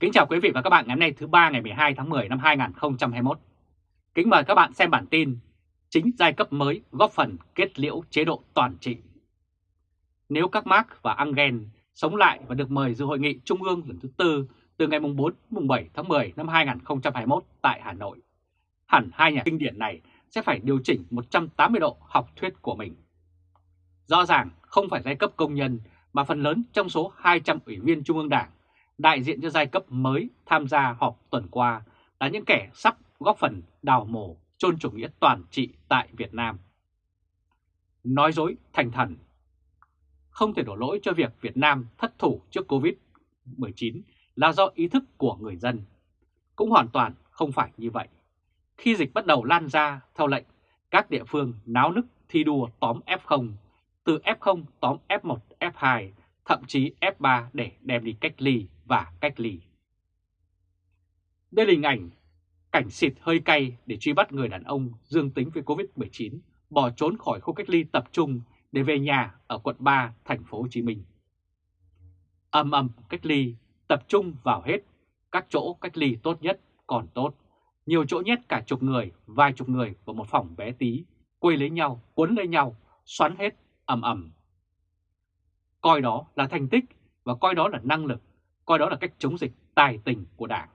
Kính chào quý vị và các bạn ngày hôm nay thứ ba ngày 12 tháng 10 năm 2021. Kính mời các bạn xem bản tin Chính giai cấp mới góp phần kết liễu chế độ toàn trị. Nếu các Marx và Engel sống lại và được mời dự hội nghị Trung ương lần thứ tư từ ngày 4 7 tháng 10 năm 2021 tại Hà Nội, hẳn hai nhà kinh điển này sẽ phải điều chỉnh 180 độ học thuyết của mình. Rõ ràng không phải giai cấp công nhân mà phần lớn trong số 200 ủy viên Trung ương Đảng đại diện cho giai cấp mới tham gia họp tuần qua là những kẻ sắp góp phần đào mổ chôn chủ nghĩa toàn trị tại Việt Nam. Nói dối thành thần Không thể đổ lỗi cho việc Việt Nam thất thủ trước Covid-19 là do ý thức của người dân. Cũng hoàn toàn không phải như vậy. Khi dịch bắt đầu lan ra theo lệnh, các địa phương náo nức thi đua tóm F0, từ F0 tóm F1, F2, thậm chí F3 để đem đi cách ly và cách ly. Đây là hình ảnh cảnh xịt hơi cay để truy bắt người đàn ông dương tính với Covid-19 bỏ trốn khỏi khu cách ly tập trung để về nhà ở quận 3 thành phố Hồ Chí Minh. Âm ầm cách ly tập trung vào hết các chỗ cách ly tốt nhất còn tốt. Nhiều chỗ nhét cả chục người, vài chục người vào một phòng bé tí, quây lấy nhau, cuốn lấy nhau, xoắn hết, ầm ầm. Coi đó là thành tích và coi đó là năng lực coi đó là cách chống dịch tài tình của Đảng.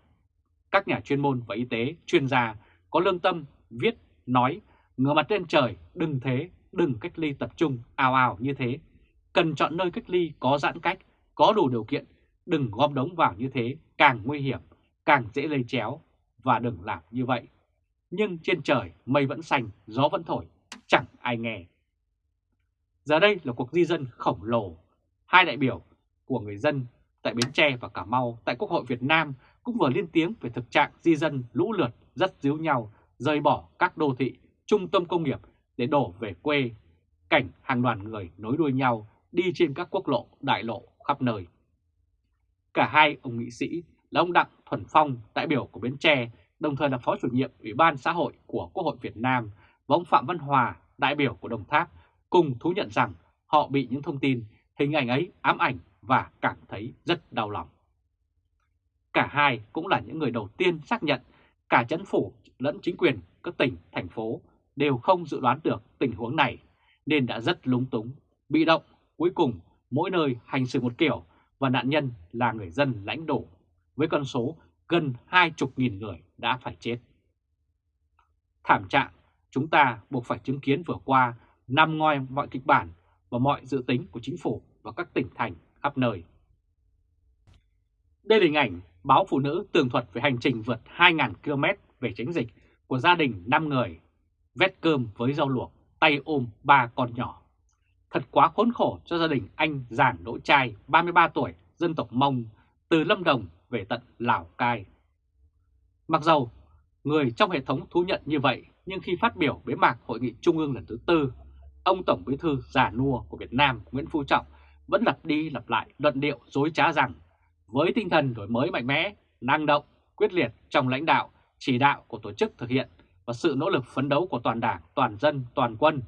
Các nhà chuyên môn và y tế, chuyên gia có lương tâm viết, nói, ngửa mặt lên trời, đừng thế, đừng cách ly tập trung ào ào như thế. Cần chọn nơi cách ly có giãn cách, có đủ điều kiện, đừng gom đống vào như thế, càng nguy hiểm, càng dễ lây chéo và đừng làm như vậy. Nhưng trên trời mây vẫn xanh, gió vẫn thổi, chẳng ai nghe. Giờ đây là cuộc di dân khổng lồ. Hai đại biểu của người dân tại Bến Tre và Cà Mau tại Quốc hội Việt Nam cũng vừa lên tiếng về thực trạng di dân lũ lượt rất díu nhau rời bỏ các đô thị, trung tâm công nghiệp để đổ về quê. Cảnh hàng đoàn người nối đuôi nhau đi trên các quốc lộ, đại lộ khắp nơi. Cả hai ông nghị sĩ là ông Đặng Thuần Phong, đại biểu của Bến Tre, đồng thời là phó chủ nhiệm Ủy ban xã hội của Quốc hội Việt Nam và ông Phạm Văn Hòa, đại biểu của Đồng Tháp, cùng thú nhận rằng họ bị những thông tin, hình ảnh ấy ám ảnh và cảm thấy rất đau lòng. Cả hai cũng là những người đầu tiên xác nhận cả chấn phủ lẫn chính quyền các tỉnh, thành phố đều không dự đoán được tình huống này nên đã rất lúng túng, bị động, cuối cùng mỗi nơi hành xử một kiểu và nạn nhân là người dân lãnh đổ với con số gần hai chục nghìn người đã phải chết. Thảm trạng chúng ta buộc phải chứng kiến vừa qua nằm ngoài mọi kịch bản và mọi dự tính của chính phủ và các tỉnh thành khắp nơi. Đây là hình ảnh báo Phụ nữ tường thuật về hành trình vượt 2.000 km về tránh dịch của gia đình 5 người, vét cơm với rau luộc, tay ôm ba con nhỏ. Thật quá khốn khổ cho gia đình anh Giản Đỗ Trai, 33 tuổi, dân tộc Mông, từ Lâm Đồng về tận Lào Cai. Mặc dầu người trong hệ thống thú nhận như vậy, nhưng khi phát biểu bế mạc Hội nghị Trung ương lần thứ tư, ông Tổng Bí thư già nua của Việt Nam Nguyễn Phú Trọng vẫn lặp đi lặp lại luận điệu dối trá rằng với tinh thần đổi mới mạnh mẽ, năng động, quyết liệt trong lãnh đạo, chỉ đạo của tổ chức thực hiện và sự nỗ lực phấn đấu của toàn đảng, toàn dân, toàn quân,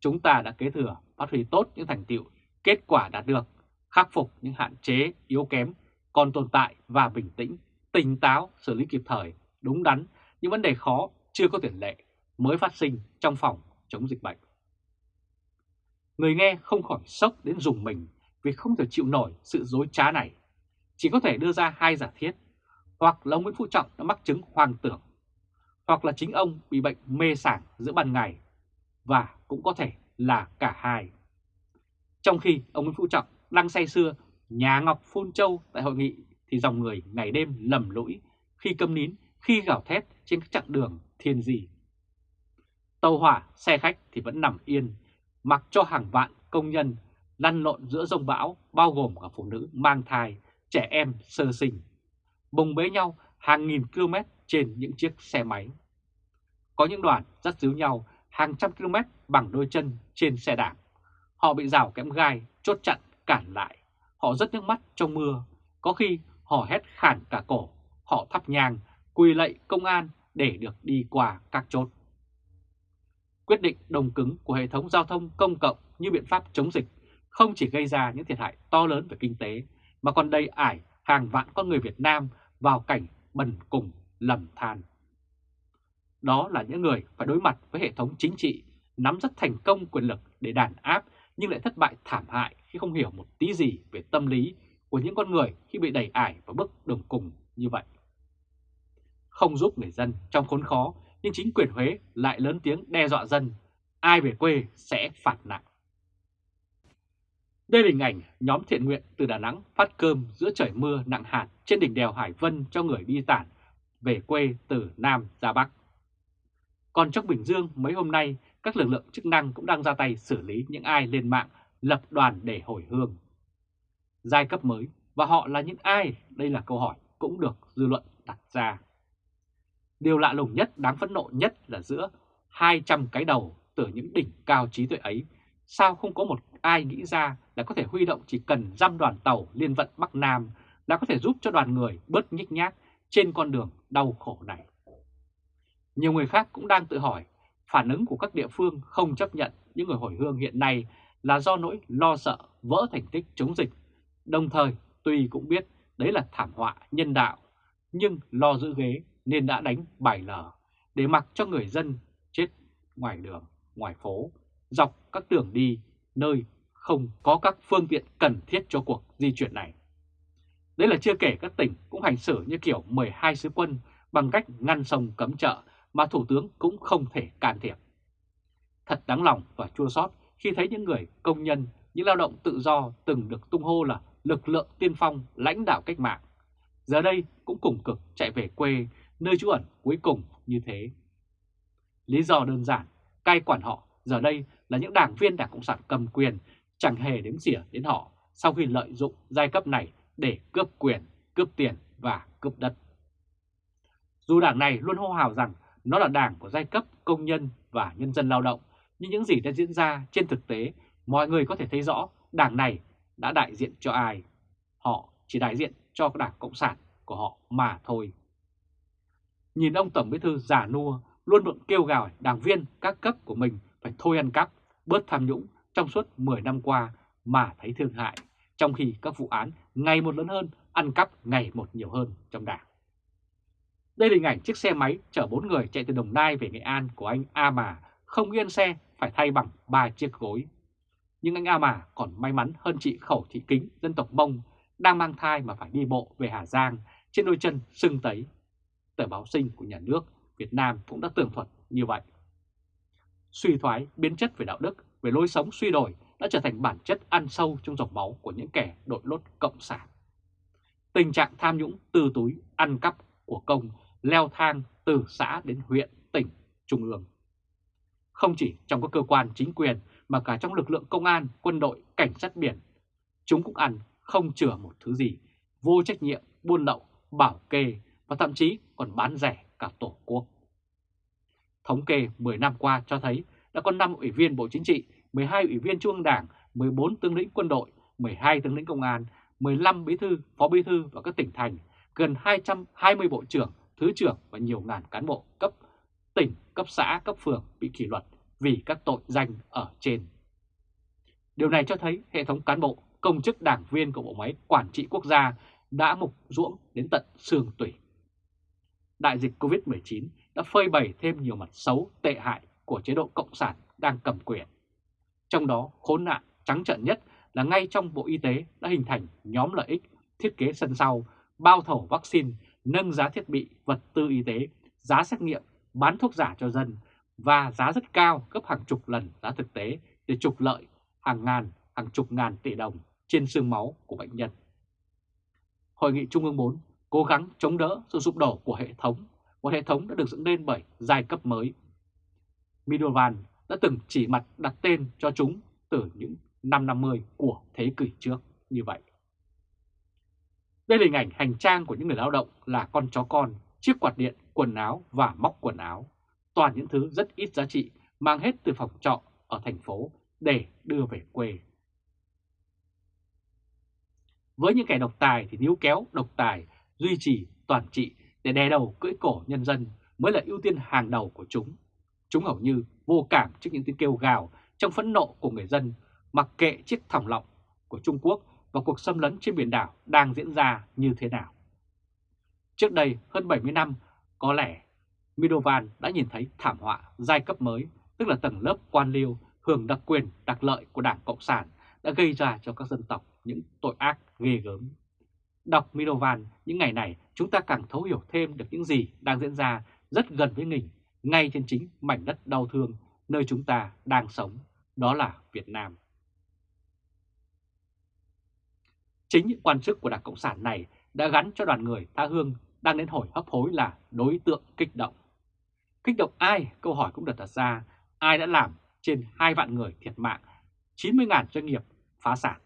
chúng ta đã kế thừa, phát huy tốt những thành tiệu, kết quả đạt được, khắc phục những hạn chế, yếu kém, còn tồn tại và bình tĩnh, tỉnh táo, xử lý kịp thời, đúng đắn những vấn đề khó chưa có tiền lệ mới phát sinh trong phòng chống dịch bệnh. Người nghe không khỏi sốc đến dùng mình vì không thể chịu nổi sự dối trá này. Chỉ có thể đưa ra hai giả thiết, hoặc là ông Nguyễn Phú Trọng đã mắc chứng hoang tưởng, hoặc là chính ông bị bệnh mê sảng giữa ban ngày, và cũng có thể là cả hai. Trong khi ông Nguyễn Phú Trọng đang say xưa nhà Ngọc Phun Châu tại hội nghị thì dòng người ngày đêm lầm lũi khi câm nín, khi gào thét trên các chặng đường thiên dị. Tàu hỏa, xe khách thì vẫn nằm yên, mặc cho hàng vạn công nhân lăn lộn giữa rông bão bao gồm cả phụ nữ mang thai, trẻ em sơ sinh, bùng bế nhau hàng nghìn km trên những chiếc xe máy. Có những đoàn dắt díu nhau hàng trăm km bằng đôi chân trên xe đạp. Họ bị rào kẽm gai, chốt chặn, cản lại. Họ rất nước mắt trong mưa, có khi họ hét khản cả cổ, họ thắp nhang, quỳ lạy công an để được đi qua các chốt. Quyết định đồng cứng của hệ thống giao thông công cộng như biện pháp chống dịch không chỉ gây ra những thiệt hại to lớn về kinh tế, mà còn đầy ải hàng vạn con người Việt Nam vào cảnh bần cùng lầm than. Đó là những người phải đối mặt với hệ thống chính trị nắm rất thành công quyền lực để đàn áp nhưng lại thất bại thảm hại khi không hiểu một tí gì về tâm lý của những con người khi bị đẩy ải vào bước đường cùng như vậy. Không giúp người dân trong khốn khó nhưng chính quyền Huế lại lớn tiếng đe dọa dân, ai về quê sẽ phạt nặng. Đây là hình ảnh nhóm thiện nguyện từ Đà Nẵng phát cơm giữa trời mưa nặng hạt trên đỉnh đèo Hải Vân cho người đi tản về quê từ Nam ra Bắc. Còn trong Bình Dương mấy hôm nay, các lực lượng chức năng cũng đang ra tay xử lý những ai lên mạng lập đoàn để hồi hương. Giai cấp mới và họ là những ai? Đây là câu hỏi cũng được dư luận đặt ra. Điều lạ lùng nhất, đáng phẫn nộ nhất là giữa 200 cái đầu từ những đỉnh cao trí tuệ ấy, sao không có một ai nghĩ ra là có thể huy động chỉ cần dăm đoàn tàu liên vận Bắc Nam đã có thể giúp cho đoàn người bớt nhích nhác trên con đường đau khổ này. Nhiều người khác cũng đang tự hỏi phản ứng của các địa phương không chấp nhận những người hồi hương hiện nay là do nỗi lo sợ vỡ thành tích chống dịch. Đồng thời, tuy cũng biết đấy là thảm họa nhân đạo, nhưng lo giữ ghế nên đã đánh bài lờ để mặc cho người dân chết ngoài đường, ngoài phố, dọc các đường đi nơi không có các phương tiện cần thiết cho cuộc di chuyển này. Đấy là chưa kể các tỉnh cũng hành xử như kiểu 12 sứ quân bằng cách ngăn sông cấm chợ mà Thủ tướng cũng không thể can thiệp. Thật đáng lòng và chua xót khi thấy những người công nhân, những lao động tự do từng được tung hô là lực lượng tiên phong lãnh đạo cách mạng. Giờ đây cũng cùng cực chạy về quê, nơi trú ẩn cuối cùng như thế. Lý do đơn giản, cai quản họ giờ đây là những đảng viên Đảng Cộng sản cầm quyền chẳng hề đếm xỉa đến họ sau khi lợi dụng giai cấp này để cướp quyền, cướp tiền và cướp đất. Dù đảng này luôn hô hào rằng nó là đảng của giai cấp công nhân và nhân dân lao động, nhưng những gì đã diễn ra trên thực tế, mọi người có thể thấy rõ đảng này đã đại diện cho ai. Họ chỉ đại diện cho đảng Cộng sản của họ mà thôi. Nhìn ông Tổng Bí thư giả nua luôn miệng kêu gào đảng viên các cấp của mình phải thôi ăn cắp, bớt tham nhũng trong suốt 10 năm qua mà thấy thương hại, trong khi các vụ án ngày một lớn hơn, ăn cắp ngày một nhiều hơn trong đảng. Đây là hình ảnh chiếc xe máy chở 4 người chạy từ Đồng Nai về Nghệ An của anh A Mà, không yên xe phải thay bằng 3 chiếc gối. Nhưng anh A Mà còn may mắn hơn chị Khẩu Thị Kính, dân tộc Mông, đang mang thai mà phải đi bộ về Hà Giang trên đôi chân sưng tấy. Tờ báo sinh của nhà nước Việt Nam cũng đã tường thuật như vậy. Suy thoái, biến chất về đạo đức, về lối sống suy đổi đã trở thành bản chất ăn sâu trong dòng máu của những kẻ đội lốt cộng sản. Tình trạng tham nhũng, tư túi, ăn cắp của công leo thang từ xã đến huyện, tỉnh, trung ương. Không chỉ trong các cơ quan chính quyền mà cả trong lực lượng công an, quân đội, cảnh sát biển, chúng cũng ăn không chừa một thứ gì, vô trách nhiệm, buôn lậu, bảo kê và thậm chí còn bán rẻ cả tổ quốc. Thống kê 10 năm qua cho thấy đã có 5 ủy viên Bộ Chính trị, 12 ủy viên Trung ương Đảng, 14 tướng lĩnh quân đội, 12 tướng lĩnh công an, 15 bí thư, phó bí thư và các tỉnh thành, gần 220 bộ trưởng, thứ trưởng và nhiều ngàn cán bộ cấp tỉnh, cấp xã, cấp phường bị kỷ luật vì các tội danh ở trên. Điều này cho thấy hệ thống cán bộ, công chức đảng viên của bộ máy quản trị quốc gia đã mục ruỗng đến tận xương tủy. Đại dịch Covid-19 đã phơi bày thêm nhiều mặt xấu tệ hại của chế độ Cộng sản đang cầm quyền. Trong đó khốn nạn trắng trợn nhất là ngay trong Bộ Y tế đã hình thành nhóm lợi ích thiết kế sân sau, bao thầu vaccine, nâng giá thiết bị, vật tư y tế, giá xét nghiệm, bán thuốc giả cho dân và giá rất cao gấp hàng chục lần giá thực tế để trục lợi hàng ngàn, hàng chục ngàn tỷ đồng trên xương máu của bệnh nhân. Hội nghị Trung ương 4 cố gắng chống đỡ sự sụp đổ của hệ thống, một hệ thống đã được dựng lên bởi giai cấp mới. Midovan đã từng chỉ mặt đặt tên cho chúng từ những năm 50 của thế kỷ trước như vậy. Đây là hình ảnh hành trang của những người lao động là con chó con, chiếc quạt điện, quần áo và móc quần áo. Toàn những thứ rất ít giá trị mang hết từ phòng trọ ở thành phố để đưa về quê. Với những kẻ độc tài thì níu kéo độc tài, duy trì toàn trị để đè đầu cưỡi cổ nhân dân mới là ưu tiên hàng đầu của chúng. Chúng hầu như vô cảm trước những tiếng kêu gào trong phẫn nộ của người dân, mặc kệ chiếc thòng lọng của Trung Quốc và cuộc xâm lấn trên biển đảo đang diễn ra như thế nào. Trước đây hơn 70 năm, có lẽ Milovan đã nhìn thấy thảm họa giai cấp mới, tức là tầng lớp quan liêu hưởng đặc quyền, đặc lợi của Đảng Cộng sản đã gây ra cho các dân tộc những tội ác ghê gớm. Đọc Milovan những ngày này chúng ta càng thấu hiểu thêm được những gì đang diễn ra rất gần với mình, ngay trên chính mảnh đất đau thương nơi chúng ta đang sống, đó là Việt Nam. Chính những quan chức của Đảng Cộng sản này đã gắn cho đoàn người tha hương đang đến hồi hấp hối là đối tượng kích động. Kích động ai? Câu hỏi cũng được đặt ra. Ai đã làm trên 2 vạn người thiệt mạng, 90.000 doanh nghiệp phá sản?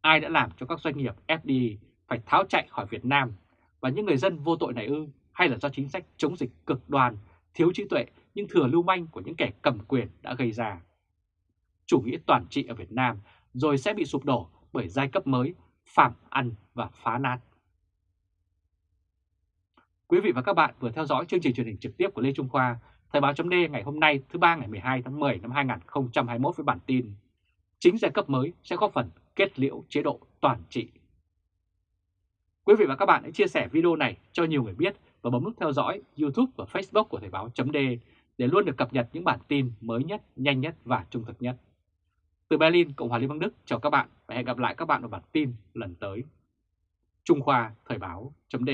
Ai đã làm cho các doanh nghiệp FDI phải tháo chạy khỏi Việt Nam và những người dân vô tội này ư? Hay là do chính sách chống dịch cực đoan, thiếu trí tuệ nhưng thừa lưu manh của những kẻ cầm quyền đã gây ra? Chủ nghĩa toàn trị ở Việt Nam rồi sẽ bị sụp đổ bởi giai cấp mới, phạm ăn và phá nát. Quý vị và các bạn vừa theo dõi chương trình truyền hình trực tiếp của Lê Trung Khoa, Thời báo chấm ngày hôm nay thứ ba ngày 12 tháng 10 năm 2021 với bản tin Chính giai cấp mới sẽ góp phần kết liễu chế độ toàn trị. Quý vị và các bạn hãy chia sẻ video này cho nhiều người biết và bấm nút theo dõi YouTube và Facebook của Thời báo .d để luôn được cập nhật những bản tin mới nhất, nhanh nhất và trung thực nhất. Từ Berlin, Cộng hòa Liên bang Đức chào các bạn và hẹn gặp lại các bạn ở bản tin lần tới. Trung Khoa Thời báo .d